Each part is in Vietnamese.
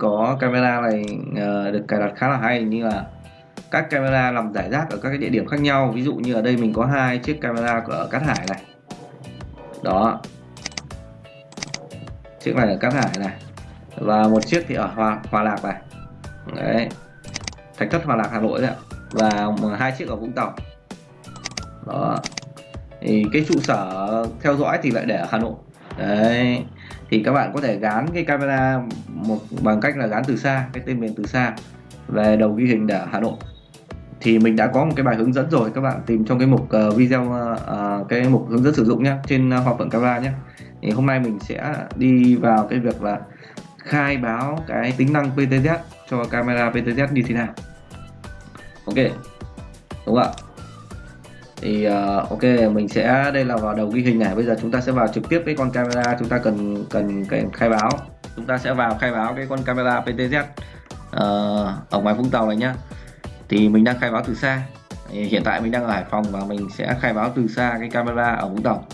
có camera này uh, được cài đặt khá là hay như là các camera nằm giải rác ở các cái địa điểm khác nhau. Ví dụ như ở đây mình có hai chiếc camera ở Cát Hải này. Đó. Chiếc này ở Cát Hải này. Và một chiếc thì ở Hòa, Hòa Lạc này. Đấy. Thạch Thất Hòa Lạc Hà Nội đấy và hai chiếc ở Vũng Tàu. Đó. Thì cái trụ sở theo dõi thì lại để ở Hà Nội. Đấy thì các bạn có thể gán cái camera một bằng cách là gán từ xa cái tên miền từ xa về đầu ghi hình để ở Hà Nội. Thì mình đã có một cái bài hướng dẫn rồi các bạn tìm trong cái mục uh, video uh, cái mục hướng dẫn sử dụng nhé trên uh, hòa phận camera nhé thì hôm nay mình sẽ đi vào cái việc là khai báo cái tính năng PTZ cho camera PTZ như thế nào. Ok đúng không ạ? Thì uh, ok mình sẽ đây là vào đầu ghi hình này. Bây giờ chúng ta sẽ vào trực tiếp cái con camera. Chúng ta cần cần, cần khai báo. Chúng ta sẽ vào khai báo cái con camera PTZ uh, ờ, ở ngoài Vũng Tàu này nhá. Thì mình đang khai báo từ xa. Hiện tại mình đang ở Hải Phòng và mình sẽ khai báo từ xa cái camera ở Vũng Tàu.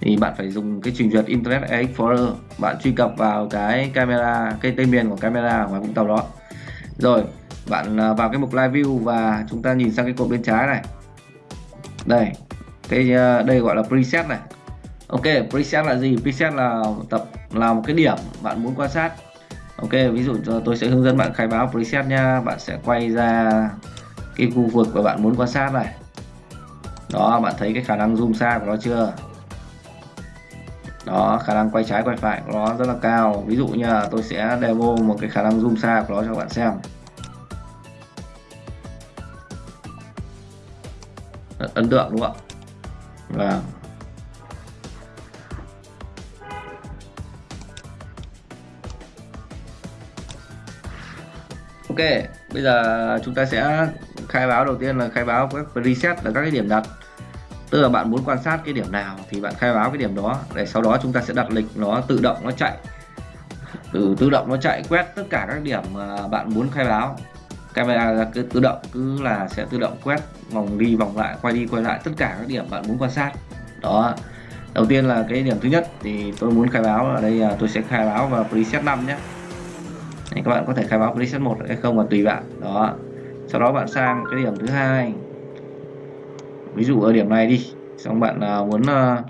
Thì bạn phải dùng cái trình duyệt Internet Explorer bạn truy cập vào cái camera cái tên miền của camera ở ngoài Vũng Tàu đó. Rồi bạn ờ, vào cái mục live view và chúng ta nhìn sang cái cột bên trái này đây, cái ờ, đây gọi là preset này. Ok, preset là gì? Preset là tập, là một cái điểm bạn muốn quan sát. Ok, ví dụ tôi sẽ hướng dẫn bạn khai báo preset nha. Bạn sẽ quay ra cái khu vực mà bạn muốn quan sát này. Đó, bạn thấy cái khả năng zoom xa của nó chưa? Đó, khả năng quay trái quay phải của nó rất là cao. Ví dụ như là tôi sẽ demo một cái khả năng zoom xa của nó cho bạn xem. Ấn tượng, đúng không ạ? Và ok, bây giờ chúng ta sẽ khai báo đầu tiên là khai báo các preset là các cái điểm đặt. Tức là bạn muốn quan sát cái điểm nào thì bạn khai báo cái điểm đó. Để sau đó chúng ta sẽ đặt lịch nó tự động nó chạy. Từ tự động nó chạy quét tất cả các điểm mà bạn muốn khai báo camera cứ tự động cứ là sẽ tự động quét vòng đi vòng lại quay đi quay lại tất cả các điểm bạn muốn quan sát. Đó. Đầu tiên là cái điểm thứ nhất thì tôi muốn khai báo ở đây là tôi sẽ khai báo vào preset 5 nhé. Đấy, các bạn có thể khai báo preset 1 hay không là tùy bạn. Đó. Sau đó bạn sang cái điểm thứ hai. Ví dụ ở điểm này đi xong bạn à, muốn à,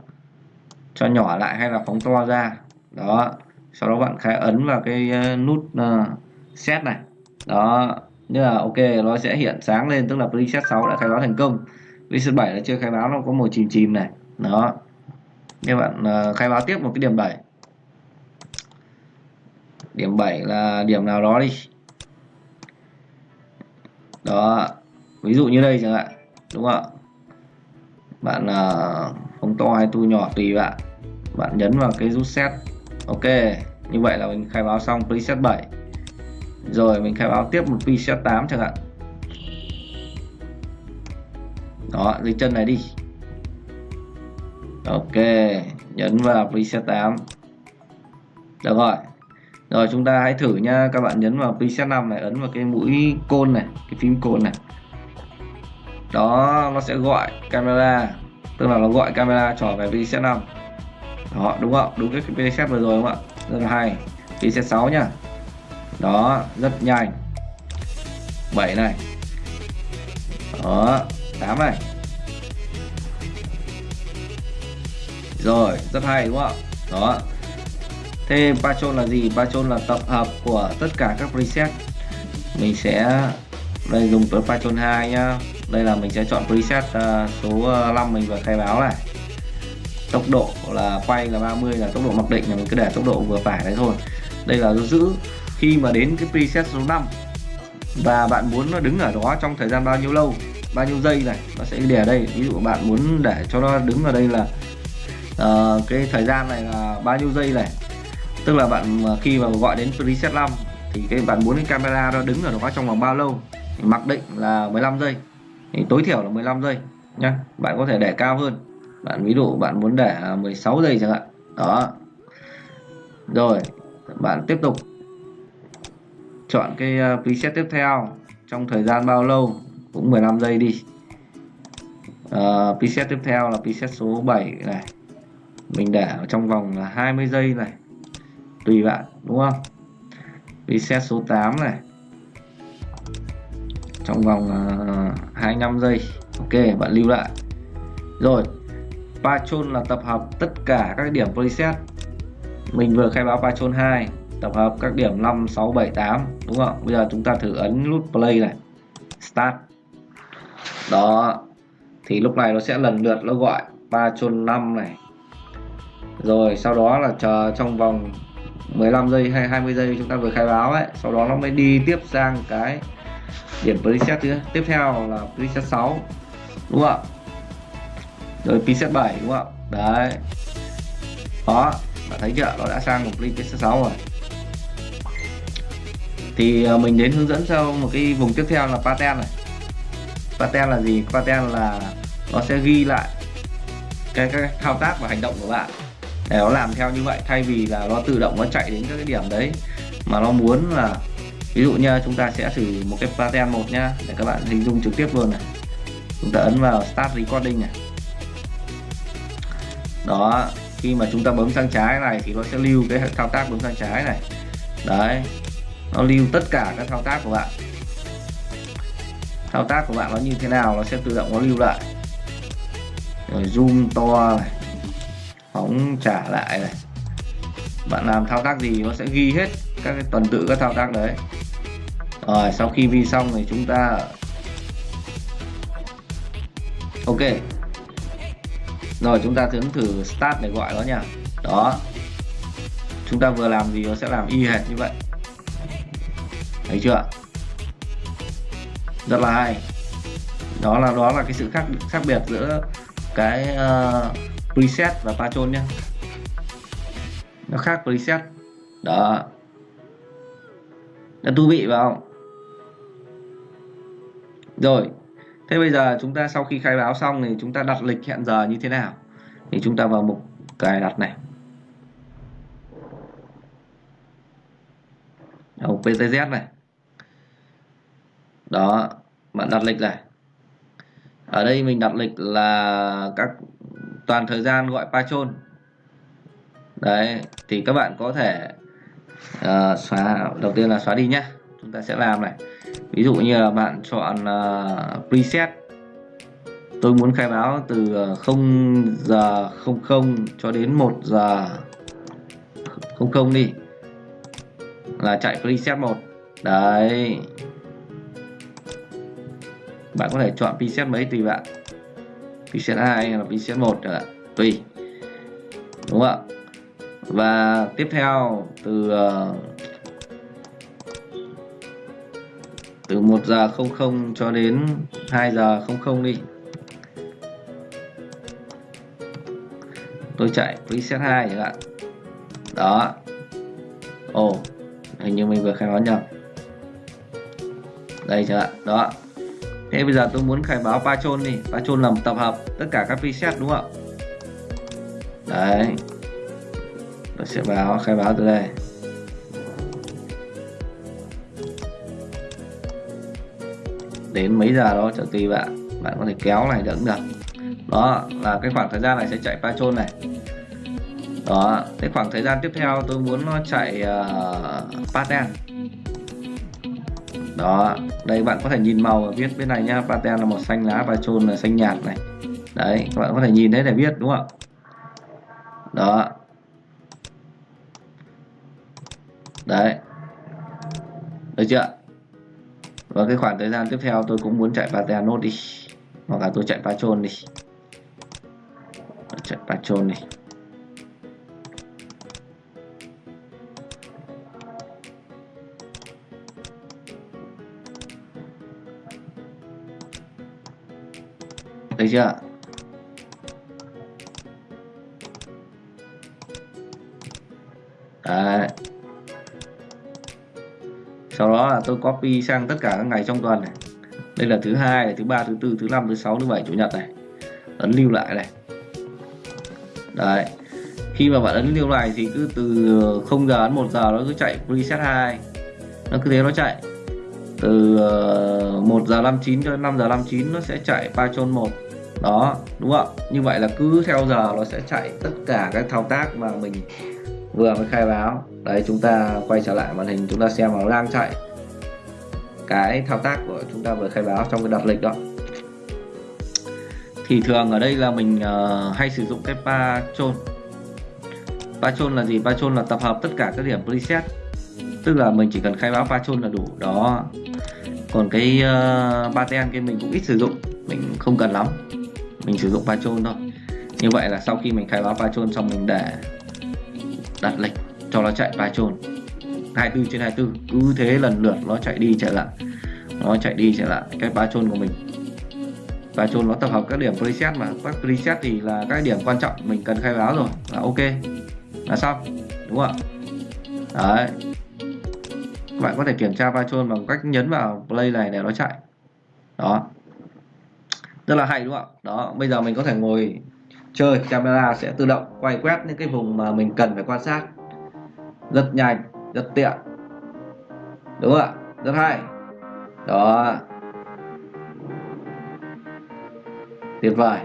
cho nhỏ lại hay là phóng to ra. Đó. Sau đó bạn khai ấn vào cái à, nút set này. Đó như là ok nó sẽ hiện sáng lên tức là preset 6 đã khai báo thành công. Preset 7 là chưa khai báo nó có màu chìm chìm này. Đó. Các bạn uh, khai báo tiếp một cái điểm 7 điểm 7 là điểm nào đó đi. Đó. Ví dụ như đây chẳng hạn đúng không ạ? Bạn uh, không to hay tu nhỏ tùy bạn. Bạn nhấn vào cái rút set. Ok như vậy là mình khai báo xong preset 7 rồi, mình khai báo tiếp một preset 8 chẳng hạn. Đó, dưới chân này đi. Ok, nhấn vào preset 8 được rồi. Rồi, chúng ta hãy thử nha. Các bạn nhấn vào preset 5 này, ấn vào cái mũi côn này, cái phím côn này. Đó, nó sẽ gọi camera. Tức là nó gọi camera trở về preset 5 đó, đúng không? Đúng cái preset vừa rồi đúng không ạ? Rất là hay. Preset 6 nha đó rất nhanh. 7 này. Đó 8 này. Rồi rất hay đúng không? Đó. Thế Patron là gì? Patron là tập hợp của tất cả các preset. Mình sẽ đây dùng tới Patron 2 nhá. Đây là mình sẽ chọn preset uh, số à, 5 mình vừa khai báo này. Tốc độ là quay là 30 là tốc độ mặc định là mình cứ để tốc độ vừa phải đấy thôi. Đây là giữ khi mà đến cái preset số 5 và bạn muốn nó đứng ở đó trong thời gian bao nhiêu lâu bao nhiêu giây này nó sẽ để ở đây. Ví dụ bạn muốn để cho nó đứng ở đây là uh, cái thời gian này là bao nhiêu giây này. Tức là bạn khi mà gọi đến preset 5 thì cái bạn muốn cái camera nó đứng ở đó trong vòng bao lâu? Thì mặc định là 15 giây. Thì tối thiểu là 15 giây nhé bạn có thể để cao hơn. Bạn ví dụ bạn muốn để à, 16 giây chẳng hạn. Đó. Rồi bạn tiếp tục chọn cái ờ, preset tiếp theo trong thời gian bao lâu cũng 15 giây đi. Ờ, uh, preset tiếp theo là preset số 7 này. Mình để trong vòng là 20 giây này. Tùy bạn đúng không? Preset số 8 này. Trong vòng ờ, uh, 25 giây. Ok bạn lưu lại. Rồi Patron là tập hợp tất cả các điểm preset. Mình vừa khai báo Patron 2 tập hợp các điểm 5 6 7 8 đúng không? Bây giờ chúng ta thử ấn nút play này. Start. Đó. Thì lúc này nó sẽ lần lượt nó gọi Patron 5 này. Rồi, sau đó là chờ trong vòng 15 giây hay 20 giây chúng ta vừa khai báo ấy. Sau đó nó mới đi tiếp sang cái điểm preset thứ tiếp theo là preset 6 đúng không? Rồi preset 7 đúng không? Đấy. Đó. Bạn thấy chưa? Nó đã sang một preset 6 rồi thì à, mình đến hướng dẫn cho một cái vùng tiếp theo là patent này. Patent là gì? Patent là nó sẽ ghi lại cái, cái thao tác và hành động của bạn. Để nó làm theo như vậy thay vì là nó tự động nó chạy đến các cái điểm đấy. Mà nó muốn là ví dụ như chúng ta sẽ thử một cái patent một nhá để các bạn hình dung trực tiếp luôn này. Chúng ta ấn vào start recording này. Đó khi mà chúng ta bấm sang trái này thì nó sẽ lưu cái thao tác bấm sang trái này. Đấy nó lưu tất cả các thao tác của bạn. Thao tác của bạn nó như thế nào nó sẽ tự động nó lưu lại. Rồi zoom to này, phóng trả lại này. Bạn làm thao tác gì nó sẽ ghi hết các cái tuần tự các thao tác đấy. Rồi, sau khi vi xong thì chúng ta ok. Rồi, chúng ta thử thử start để gọi nó nha. Đó. Chúng ta vừa làm gì nó sẽ làm y hệt như vậy thấy chưa? Rất là hay. Đó là đó là cái sự khác khác biệt giữa cái uh, preset và patron nhé nó khác preset. Đó. Đã thú vị phải không? Rồi. Thế bây giờ chúng ta sau khi khai báo xong thì chúng ta đặt lịch hẹn giờ như thế nào? Thì chúng ta vào mục cài đặt này. Đầu PTZ này đó bạn đặt lịch này. Ở đây mình đặt lịch là các toàn thời gian gọi patron đấy thì các bạn có thể uh, xóa đầu tiên là xóa đi nhé chúng ta sẽ làm này. Ví dụ như là bạn chọn uh, preset. Tôi muốn khai báo từ à, 0 giờ 00 cho đến 1 giờ 00 đi. Là chạy preset 1 đấy bạn có thể chọn preset mấy tùy bạn. Preset 2 hay là preset 1 chẳng hạn tùy. Đúng không ạ? Và tiếp theo từ ờ, từ 1 giờ 00 cho đến 2 giờ 00 đi. Tôi chạy preset 2 chẳng hạn. Đó. Ồ oh, hình như mình vừa khai báo nhầm. Đây chẳng hạn đó thế bây giờ tôi muốn khai báo patron đi. Patron là một tập hợp tất cả các preset đúng không ạ? Đấy. Tôi sẽ báo khai báo từ đây. Đến mấy giờ đó chẳng tùy bạn bạn có thể kéo này cũng được. Đó là cái khoảng thời gian này sẽ chạy patron này. Đó cái khoảng thời gian tiếp theo tôi muốn nó chạy ờ, uh, Patent đó, đây bạn có thể nhìn màu và viết bên này nhá. Paten là màu xanh lá và trôn là xanh nhạt này. Đấy, các bạn có thể nhìn thấy để biết đúng không đó. Đấy. Được chưa? Và cái khoảng thời gian tiếp theo tôi cũng muốn chạy paten nốt đi. Hoặc là tôi chạy patron đi. Chạy patron đi. Chưa? Đấy. sau đó là tôi copy sang tất cả các ngày trong tuần này. Đây là thứ hai thứ ba, thứ tư, thứ năm, thứ sáu, thứ bảy, chủ nhật này. Ấn lưu lại này. Đấy. Khi mà bạn ấn lưu lại thì cứ từ 0 giờ đến 1 giờ nó cứ chạy preset 2 nó cứ thế nó chạy. Từ ờ, 1 giờ 59 cho đến 5 giờ 59 nó sẽ chạy Python 1 đó đúng không như vậy là cứ theo giờ nó sẽ chạy tất cả các thao tác mà mình vừa mới khai báo. Đấy chúng ta quay trở lại màn hình chúng ta xem nó đang chạy cái thao tác của chúng ta vừa khai báo trong cái đặt lịch đó. Thì thường ở đây là mình uh, hay sử dụng cái patron patron là gì? Patron là tập hợp tất cả các điểm preset tức là mình chỉ cần khai báo patron là đủ. Đó. Còn cái ờ, uh, pattern kia mình cũng ít sử dụng. Mình không cần lắm mình sử dụng patron thôi. Như vậy là sau khi mình khai báo patron xong mình để đặt lịch cho nó chạy patron. 24 trên 24 cứ thế lần lượt nó chạy đi chạy lại. Nó chạy đi chạy lại cái patron của mình. Patron nó tập hợp các điểm preset mà. Các preset thì là các điểm quan trọng mình cần khai báo rồi. Là ok. Là xong. Đúng không ạ? Đấy. Các bạn có thể kiểm tra patron bằng cách nhấn vào play này để nó chạy. Đó rất là hay đúng không ạ? Đó bây giờ mình có thể ngồi chơi camera sẽ tự động quay quét những cái vùng mà mình cần phải quan sát. Rất nhanh rất tiện. Đúng không ạ? Rất hay. Đó. Tuyệt vời.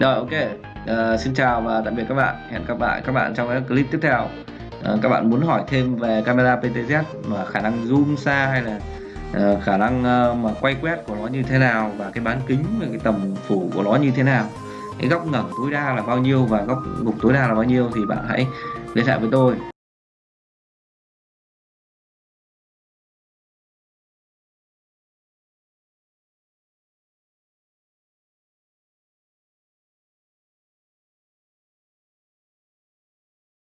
Rồi ok. Uh, xin chào và tạm biệt các bạn. Hẹn gặp lại các bạn trong các clip tiếp theo. Uh, các bạn muốn hỏi thêm về camera PTZ mà khả năng zoom xa hay là uh, khả năng uh, mà quay quét của nó như thế nào và cái bán kính và cái tầm phủ của nó như thế nào. Cái góc ngẩng tối đa là bao nhiêu và góc gục tối đa là bao nhiêu thì bạn hãy liên hệ với tôi.